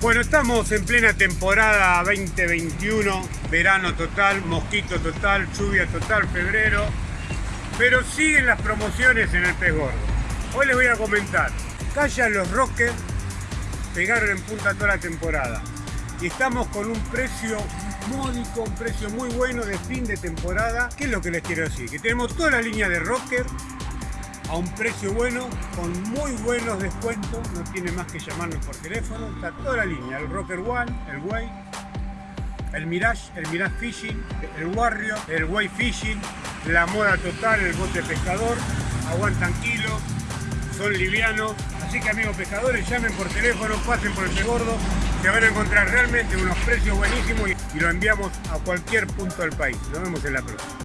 Bueno, estamos en plena temporada 2021, verano total, mosquito total, lluvia total, febrero, pero siguen las promociones en el pez gordo. Hoy les voy a comentar, callan los rockers, pegaron en punta toda la temporada y estamos con un precio módico, un precio muy bueno de fin de temporada. ¿Qué es lo que les quiero decir? Que tenemos toda la línea de rocker a un precio bueno, con muy buenos descuentos, no tiene más que llamarnos por teléfono, está toda la línea, el Rocker One, el Way, el Mirage, el Mirage Fishing, el Warrior, el Way Fishing, la moda total, el bote pescador, aguantan kilos, son livianos, así que amigos pescadores, llamen por teléfono, pasen por el gordo, se van a encontrar realmente unos precios buenísimos y lo enviamos a cualquier punto del país. Nos vemos en la próxima.